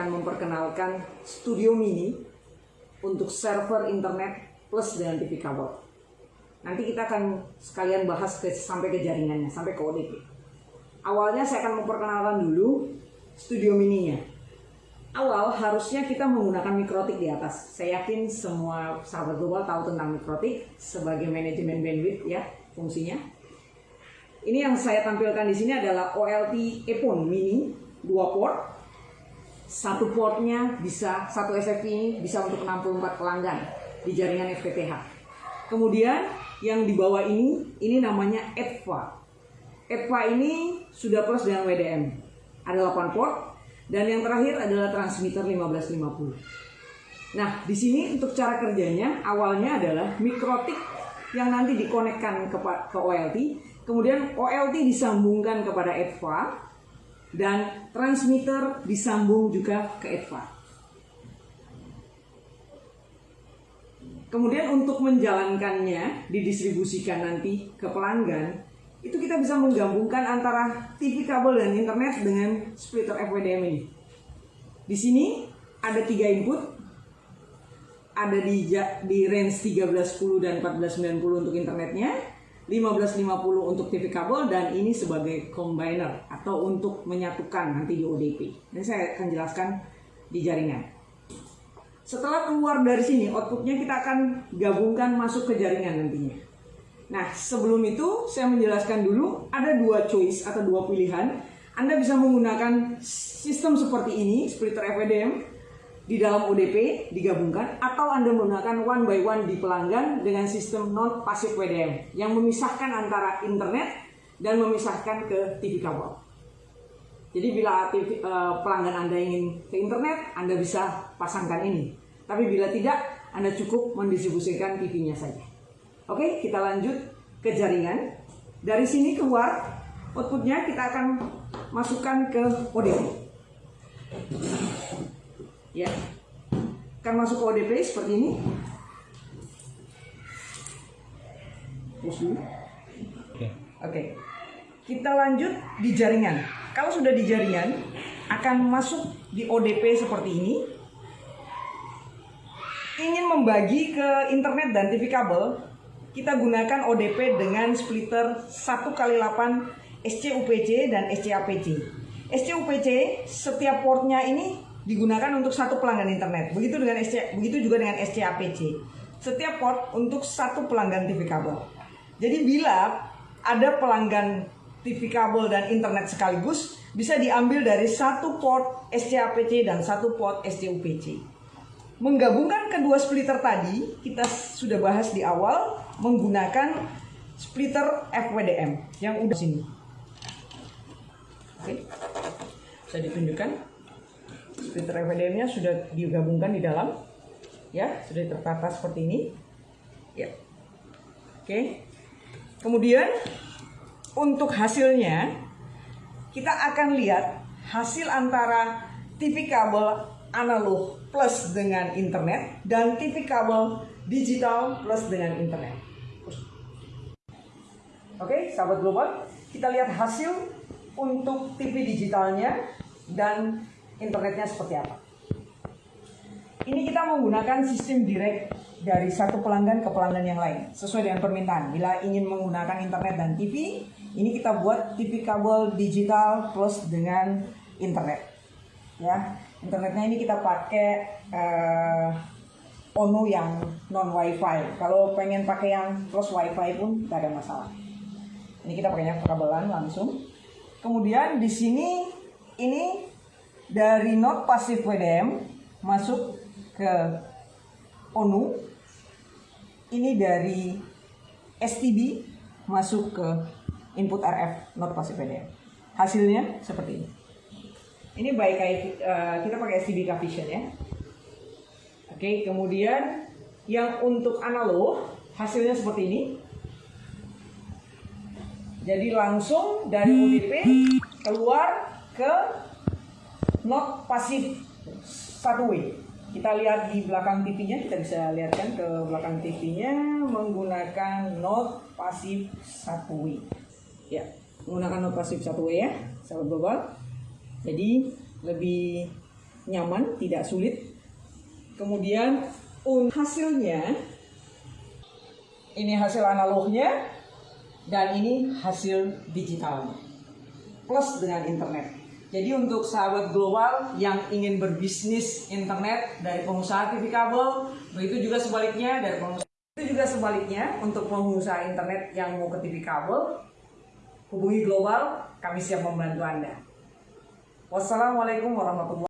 akan memperkenalkan Studio Mini untuk server internet plus dengan TV kabel. Nanti kita akan sekalian bahas ke, sampai ke jaringannya, sampai ke ODP. Awalnya saya akan memperkenalkan dulu Studio Mininya. Awal harusnya kita menggunakan mikrotik di atas. Saya yakin semua sahabat global tahu tentang mikrotik sebagai manajemen bandwidth ya fungsinya. Ini yang saya tampilkan di sini adalah OLT EPON Mini 2 port. Satu portnya bisa satu SFP ini bisa untuk 64 pelanggan di jaringan FTTH. Kemudian yang di bawah ini ini namanya EDVA. EDVA ini sudah plus dengan WDM. Ada 8 port dan yang terakhir adalah transmitter 1550. Nah, di sini untuk cara kerjanya awalnya adalah mikrotik yang nanti dikonekkan ke, ke OLT, kemudian OLT disambungkan kepada EDVA dan transmitter disambung juga ke EDVA. Kemudian untuk menjalankannya didistribusikan nanti ke pelanggan, itu kita bisa menggabungkan antara TV kabel dan internet dengan splitter FWDM ini. Di sini ada tiga input, ada di di range 1310 dan 1490 untuk internetnya, 1550 untuk TV kabel dan ini sebagai combiner atau untuk menyatukan nanti di ODP. Ini saya akan jelaskan di jaringan. Setelah keluar dari sini, outputnya kita akan gabungkan masuk ke jaringan nantinya. Nah, sebelum itu saya menjelaskan dulu ada dua choice atau dua pilihan. Anda bisa menggunakan sistem seperti ini, splitter FWDM di dalam ODP digabungkan atau Anda menggunakan one by one di pelanggan dengan sistem non pasif WDM yang memisahkan antara internet dan memisahkan ke TV kabel. Jadi bila TV, uh, pelanggan Anda ingin ke internet, Anda bisa pasangkan ini. Tapi bila tidak, Anda cukup mendistribusikan TV-nya saja. Oke, kita lanjut ke jaringan. Dari sini keluar, outputnya kita akan masukkan ke ODP. Ya, masuk ke ODP seperti ini. Oke. Oke. Kita lanjut di jaringan. Kalau sudah di jaringan, akan masuk di ODP seperti ini ingin membagi ke internet dan TV kabel, kita gunakan ODP dengan splitter 1 kali 8 SCUPC dan SCAPC. SCUPC setiap portnya ini digunakan untuk satu pelanggan internet. Begitu dengan SC, begitu juga dengan SCAPC. Setiap port untuk satu pelanggan TV kabel. Jadi bila ada pelanggan TV kabel dan internet sekaligus bisa diambil dari satu port SCAPC dan satu port SCUPC. Menggabungkan kedua splitter tadi, kita sudah bahas di awal menggunakan splitter FWDM yang udah sini. Oke, bisa ditunjukkan. Splitter FWDM-nya sudah digabungkan di dalam, ya, sudah tertata seperti ini. Ya, oke. Kemudian untuk hasilnya, kita akan lihat hasil antara TV kabel analog plus dengan internet dan TV kabel digital plus dengan internet. Oke, sahabat global, kita lihat hasil untuk TV digitalnya dan internetnya seperti apa. Ini kita menggunakan sistem direct dari satu pelanggan ke pelanggan yang lain sesuai dengan permintaan. Bila ingin menggunakan internet dan TV, ini kita buat TV kabel digital plus dengan internet. Ya, internetnya ini kita pakai uh, ONU yang non WiFi. Kalau pengen pakai yang plus WiFi pun tidak ada masalah. Ini kita pakainya kabelan langsung. Kemudian di sini ini dari not pasif WDM masuk ke ONU. Ini dari STB masuk ke input RF not pasif WDM. Hasilnya seperti ini. Ini baik uh, kita pakai STB Vision ya. Oke, kemudian yang untuk analog hasilnya seperti ini. Jadi langsung dari UDP keluar ke not pasif satu way. Kita lihat di belakang TV-nya, kita bisa lihat kan ke belakang TV-nya menggunakan not pasif satu way. Ya, menggunakan not pasif satu way ya, sahabat global. Jadi lebih nyaman, tidak sulit. Kemudian hasilnya ini hasil analognya dan ini hasil digitalnya plus dengan internet. Jadi untuk sahabat global yang ingin berbisnis internet dari pengusaha TV kabel, begitu juga sebaliknya dari pengusaha itu juga sebaliknya untuk pengusaha internet yang mau ke TV kabel, hubungi global, kami siap membantu Anda. Wassalamualaikum warahmatullahi